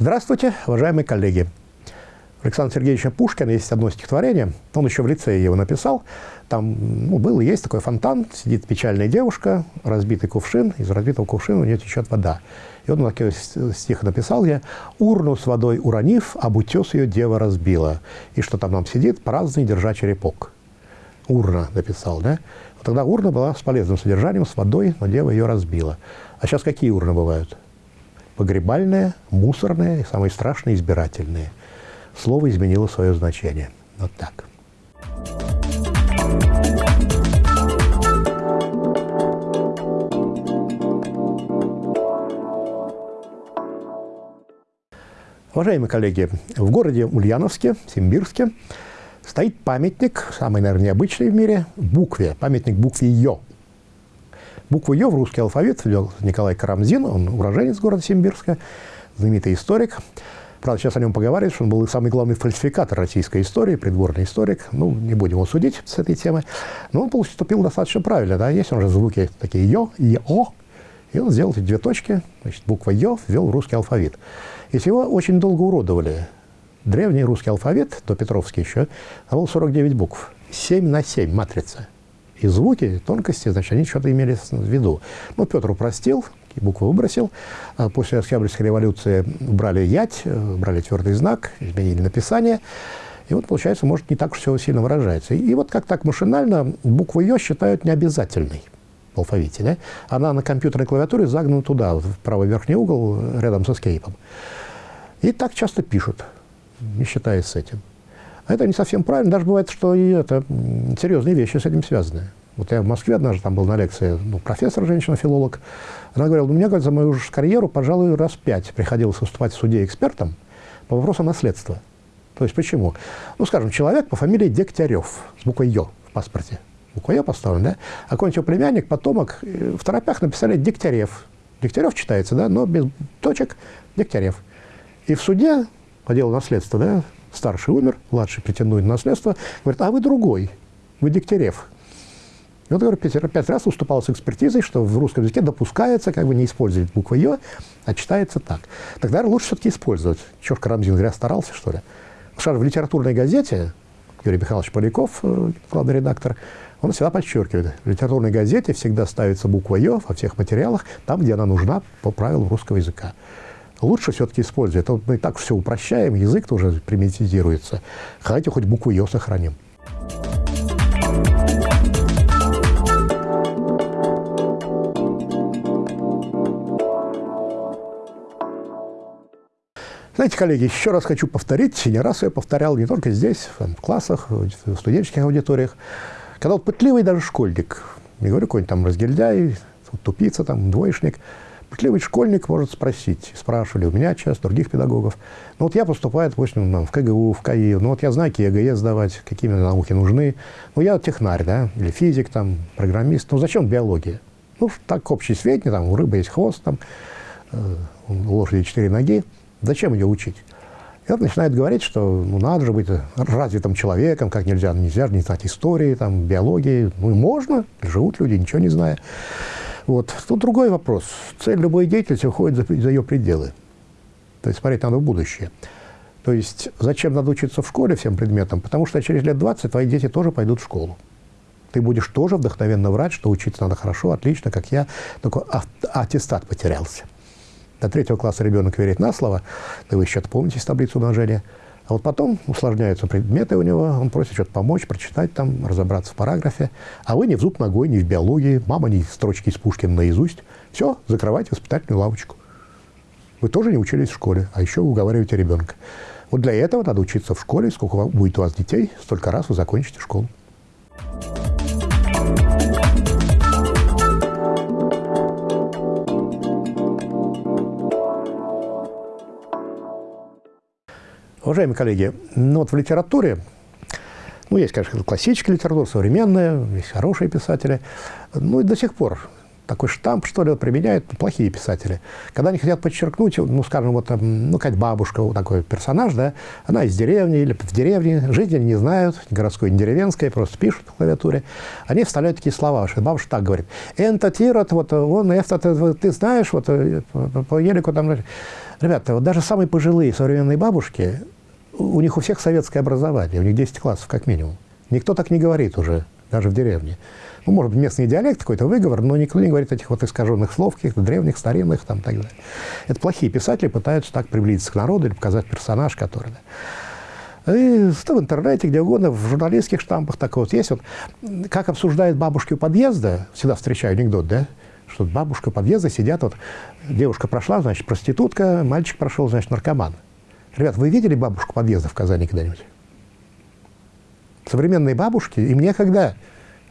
Здравствуйте, уважаемые коллеги. У Александра Сергеевича Пушкина есть одно стихотворение, он еще в лицее его написал. Там ну, был и есть такой фонтан, сидит печальная девушка, разбитый кувшин, из разбитого кувшина у нее течет вода. И он такой стих написал я, «Урну с водой уронив, об утес ее дева разбила». И что там нам сидит, праздный держа черепок. Урна написал, да? Тогда урна была с полезным содержанием, с водой, но дева ее разбила. А сейчас какие урны бывают? Погребальные, мусорные и самые страшные избирательные слово изменило свое значение. Вот так. Уважаемые коллеги, в городе Ульяновске, Симбирске, стоит памятник, самый, наверное, необычный в мире, букве, памятник букве «Ё». Букву «Ё» в русский алфавит ввел Николай Карамзин, он уроженец города Симбирска, знаменитый историк. Правда, сейчас о нем поговаривают, что он был самый главный фальсификатор российской истории, придворный историк. Ну, не будем его судить с этой темы. Но он поступил достаточно правильно. Да? Есть он же звуки такие «ё» и. И он сделал эти две точки, значит, буква «ё» ввел в русский алфавит. И его очень долго уродовали. Древний русский алфавит, до Петровский еще, было 49 букв. 7 на 7 матрица. И звуки, тонкости, значит, они что-то имели в виду. Ну, Петр упростил, буквы выбросил. А после Октябрьской революции брали ять, э, брали твердый знак, изменили написание. И вот, получается, может, не так уж все сильно выражается. И, вот как так машинально букву «ё» считают необязательной в алфавите. Да? Она на компьютерной клавиатуре загнана туда, в правый верхний угол, рядом со скейпом. И так часто пишут, не считаясь с этим. А это не совсем правильно. Даже бывает, что и это серьезные вещи с этим связаны. Вот я в Москве однажды там был на лекции, ну, профессор, женщина-филолог. Она говорила, ну, мне, говорит, за мою карьеру, пожалуй, раз пять приходилось выступать в суде экспертом по вопросу наследства. То есть почему? Ну, скажем, человек по фамилии Дегтярев с буквой «ё» в паспорте. Буква «ё» поставлена, да? А какой-нибудь его племянник, потомок, э, в торопях написали Дегтярев. Дегтярев читается, да, но без точек Дегтярев. И в суде по делу наследства, да, старший умер, младший претендует на наследство, говорит, а вы другой, вы Дегтярев. И вот, говорю, пять, раз уступал с экспертизой, что в русском языке допускается как бы не использовать букву «ё», а читается так. Тогда лучше все-таки использовать. Чего Карамзин зря старался, что ли? Потому в литературной газете Юрий Михайлович Поляков, э, главный редактор, он всегда подчеркивает, в литературной газете всегда ставится буква «ё» во всех материалах, там, где она нужна по правилам русского языка. Лучше все-таки использовать. Это мы и так все упрощаем, язык тоже примитизируется. Хотите хоть букву «ё» сохраним. Знаете, коллеги, еще раз хочу повторить, не раз я повторял не только здесь, в классах, в студенческих аудиториях, когда вот пытливый даже школьник, не говорю какой-нибудь там разгильдяй, тупица, там, двоечник, пытливый школьник может спросить, спрашивали у меня часто, других педагогов, ну вот я поступаю, допустим, в КГУ, в КАИ, ну вот я знаю, какие ЕГЭ сдавать, какие мне науки нужны, ну я технарь, да, или физик, там, программист, ну зачем биология? Ну, так общий сведения, там, у рыбы есть хвост, там, э, у лошади четыре ноги, Зачем ее учить? И он начинает говорить, что ну, надо же быть развитым человеком, как нельзя, нельзя не знать истории, там, биологии. Ну, можно, живут люди, ничего не зная. Вот. Тут другой вопрос. Цель любой деятельности выходит за, за ее пределы. То есть смотреть надо в будущее. То есть зачем надо учиться в школе всем предметам? Потому что через лет 20 твои дети тоже пойдут в школу. Ты будешь тоже вдохновенно врать, что учиться надо хорошо, отлично, как я, только аттестат потерялся. До третьего класса ребенок верит на слово, да вы еще помните таблицу умножения. А вот потом усложняются предметы у него, он просит что-то помочь, прочитать там, разобраться в параграфе. А вы ни в зуб ногой, ни в биологии, мама ни строчки из Пушкина наизусть. Все, закрывайте воспитательную лавочку. Вы тоже не учились в школе, а еще уговариваете ребенка. Вот для этого надо учиться в школе. Сколько будет у вас детей, столько раз вы закончите школу. Уважаемые коллеги, ну вот в литературе, ну, есть, конечно, классическая литература, современная, есть хорошие писатели, ну и до сих пор такой штамп, что ли, применяют плохие писатели. Когда они хотят подчеркнуть, ну, скажем, вот, ну, какая бабушка, вот такой персонаж, да, она из деревни или в деревне, жить они не знают, городской, не деревенской, просто пишут в клавиатуре. Они вставляют такие слова, что бабушка так говорит. «Энто тирот, вот, он, это, ты, знаешь, вот, э, по елику там...» Ребята, вот даже самые пожилые современные бабушки, у них у всех советское образование, у них 10 классов как минимум. Никто так не говорит уже, даже в деревне. Ну, может быть, местный диалект, какой-то выговор, но никто не говорит этих вот искаженных слов, каких-то древних, старинных, там, так далее. Это плохие писатели пытаются так приблизиться к народу или показать персонаж, который... Да. И что в интернете, где угодно, в журналистских штампах такое вот есть. Вот, как обсуждают бабушки у подъезда, всегда встречаю анекдот, да, что бабушка у подъезда сидят, вот девушка прошла, значит, проститутка, мальчик прошел, значит, наркоман. Ребят, вы видели бабушку подъезда в Казани когда-нибудь? Современные бабушки, им некогда.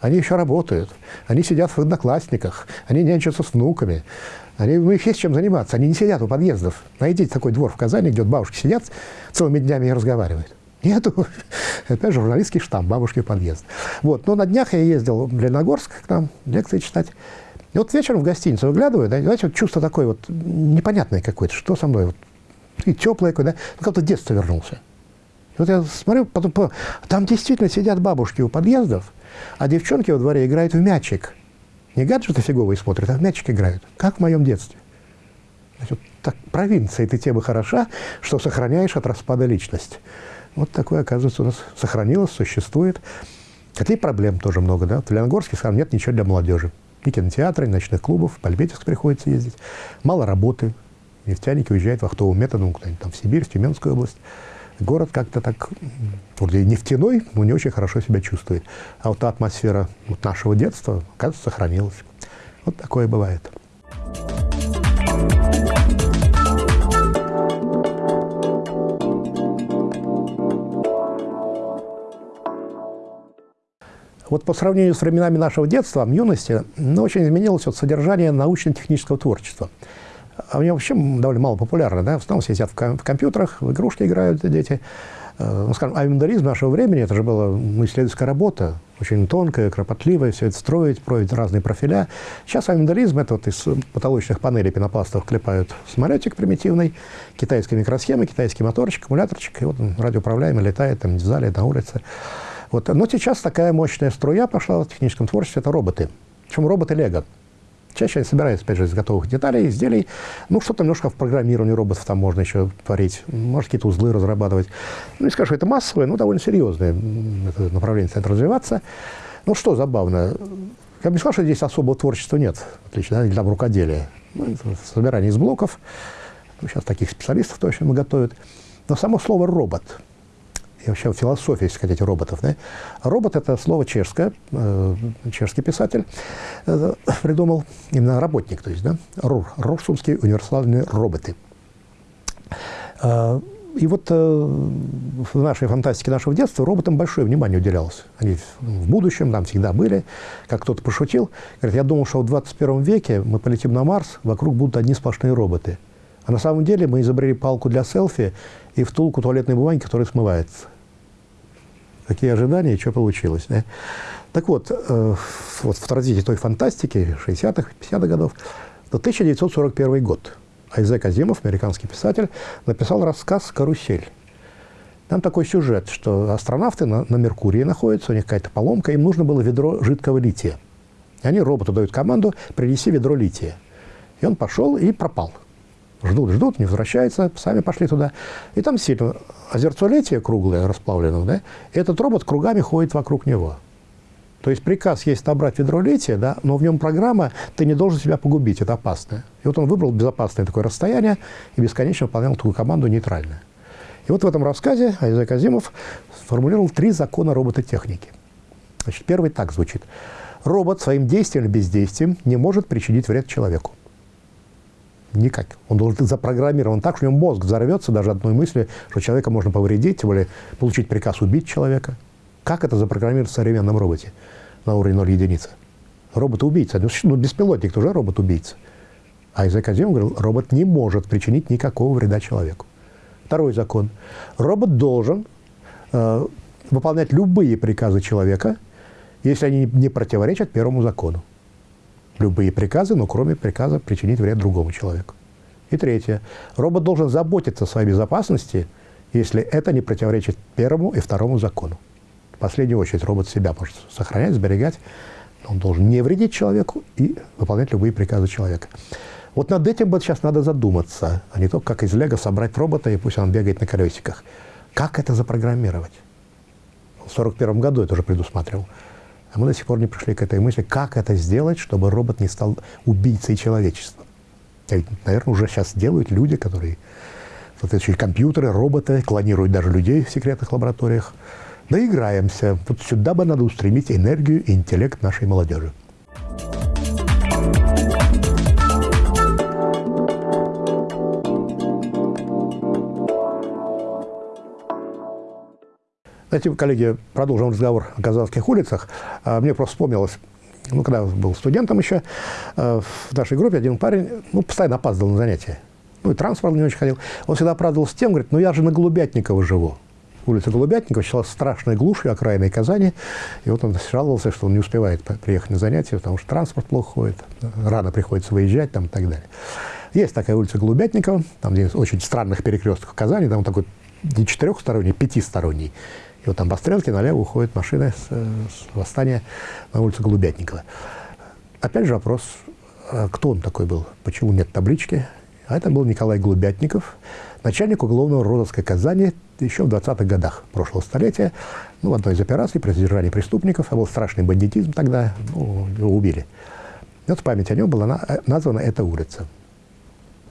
Они еще работают, они сидят в одноклассниках, они нянчатся с внуками. Они, ну, их есть чем заниматься, они не сидят у подъездов. Найдите такой двор в Казани, где вот бабушки сидят целыми днями и разговаривают. Нету. Опять журналистский штамп, бабушки подъезд. Вот. Но на днях я ездил в Леногорск к нам лекции читать. И вот вечером в гостиницу выглядываю, да, знаете, вот чувство такое вот непонятное какое-то, что со мной, вот, и теплое, да, ну, как-то детство вернулся. И вот я смотрю, потом, там действительно сидят бабушки у подъездов, а девчонки во дворе играют в мячик. Не гаджеты фиговые смотрят, а в мячик играют, как в моем детстве. Значит, так, провинция этой темы хороша, что сохраняешь от распада личность. Вот такое, оказывается, у нас сохранилось, существует. Хотя и проблем тоже много. Да? В Леногорске, скажем, нет ничего для молодежи. Ни кинотеатра, ни ночных клубов, в Пальбетевск приходится ездить. Мало работы. Нефтяники уезжают вахтовым методом куда-нибудь там в Сибирь, в Тюменскую область город как-то так, вроде нефтяной, но не очень хорошо себя чувствует. А вот та атмосфера вот нашего детства, кажется, сохранилась. Вот такое бывает. Вот по сравнению с временами нашего детства, юности, ну, очень изменилось вот содержание научно-технического творчества – они вообще довольно мало популярны, да, в основном сидят в, ком в компьютерах, в игрушки играют дети. Э, ну, скажем, авиамоделизм нашего времени, это же была исследовательская работа, очень тонкая, кропотливая, все это строить, строить разные профиля. Сейчас авиамоделизм, это вот из потолочных панелей пенопластов клепают самолетик примитивный, китайская микросхема, китайский моторчик, аккумуляторчик, и вот он радиоуправляемый летает там в зале, на улице. Вот. Но сейчас такая мощная струя пошла в техническом творчестве, это роботы. Причем роботы Лего. Чаще они собираются, опять же, из готовых деталей, изделий. Ну, что-то немножко в программировании роботов там можно еще творить. Может, какие-то узлы разрабатывать. Ну, не скажу, это массовое, но довольно серьезное это направление начинает развиваться. Ну, что забавно. Я бы не сказал, что здесь особого творчества нет, отлично, да, или там рукоделия. Ну, собирание из блоков. Ну, сейчас таких специалистов точно готовят. Но само слово «робот» вообще философия, если хотите, роботов. Да? Робот – это слово чешское, э, чешский писатель э, придумал, именно работник, то есть, да, РУР, Рурсунские универсальные роботы. Э, и вот э, в нашей фантастике нашего детства роботам большое внимание уделялось. Они в будущем там всегда были. Как кто-то пошутил, говорит, я думал, что в 21 веке мы полетим на Марс, вокруг будут одни сплошные роботы. А на самом деле мы изобрели палку для селфи и втулку туалетной бумаги, которая смывается какие ожидания и что получилось. Да? Так вот, э, вот в традиции той фантастики 60-х, 50-х годов, это 1941 год. Айзек Азимов, американский писатель, написал рассказ «Карусель». Там такой сюжет, что астронавты на, на Меркурии находятся, у них какая-то поломка, им нужно было ведро жидкого лития. И они роботу дают команду «принеси ведро лития». И он пошел и пропал. Ждут, ждут, не возвращается, сами пошли туда. И там сильно озерцо летия круглое, расплавленное, да, и этот робот кругами ходит вокруг него. То есть приказ есть набрать ведро лития, да, но в нем программа «ты не должен себя погубить, это опасно». И вот он выбрал безопасное такое расстояние и бесконечно выполнял такую команду нейтральную. И вот в этом рассказе Айзек Азимов сформулировал три закона робототехники. Значит, первый так звучит. Робот своим действием или бездействием не может причинить вред человеку. Никак. Он должен быть запрограммирован так, что у него мозг взорвется даже одной мысли, что человека можно повредить, более получить приказ убить человека. Как это запрограммировать в современном роботе на уровне 0 единицы? Робот-убийца. Ну, ну, беспилотник тоже робот-убийца. А из Академии говорил, робот не может причинить никакого вреда человеку. Второй закон. Робот должен э, выполнять любые приказы человека, если они не противоречат первому закону. Любые приказы, но кроме приказа причинить вред другому человеку. И третье. Робот должен заботиться о своей безопасности, если это не противоречит первому и второму закону. В последнюю очередь робот себя может сохранять, сберегать. Он должен не вредить человеку и выполнять любые приказы человека. Вот над этим вот сейчас надо задуматься, а не только как из лего собрать робота, и пусть он бегает на колесиках. Как это запрограммировать? В 1941 году это уже предусматривал. А мы до сих пор не пришли к этой мысли, как это сделать, чтобы робот не стал убийцей человечества. Наверное, уже сейчас делают люди, которые соответствующие компьютеры, роботы, клонируют даже людей в секретных лабораториях. Доиграемся. Вот сюда бы надо устремить энергию и интеллект нашей молодежи. Знаете, коллеги, продолжим разговор о казанских улицах. А, мне просто вспомнилось, ну, когда я был студентом еще, а, в нашей группе один парень, ну, постоянно опаздывал на занятия. Ну, и транспорт не очень ходил. Он всегда оправдывался тем, говорит, ну, я же на Голубятникова живу. Улица Голубятникова считалась страшной глушью окраиной Казани. И вот он жаловался, что он не успевает приехать на занятия, потому что транспорт плохо ходит, рано приходится выезжать там, и так далее. Есть такая улица Голубятникова, там где очень странных перекрестков Казани, там такой не четырехсторонний, пятисторонний. И вот там по стрелке налево уходит машина с, с восстания на улице Голубятникова. Опять же вопрос, а кто он такой был, почему нет таблички. А это был Николай Голубятников, начальник уголовного розыска Казани еще в 20-х годах прошлого столетия. Ну, в одной из операций при задержании преступников, а был страшный бандитизм тогда, ну, его убили. И вот в память о нем была названа эта улица.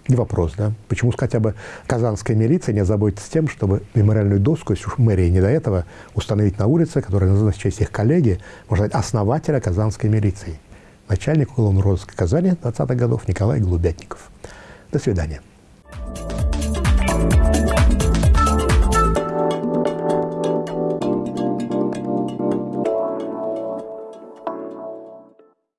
И вопрос, да, почему хотя бы казанская милиция не озаботится тем, чтобы мемориальную доску, если уж мэрии не до этого, установить на улице, которая называется в честь их коллеги, можно сказать, основателя казанской милиции, начальник уголовного розыска Казани 20-х годов Николай Голубятников. До свидания.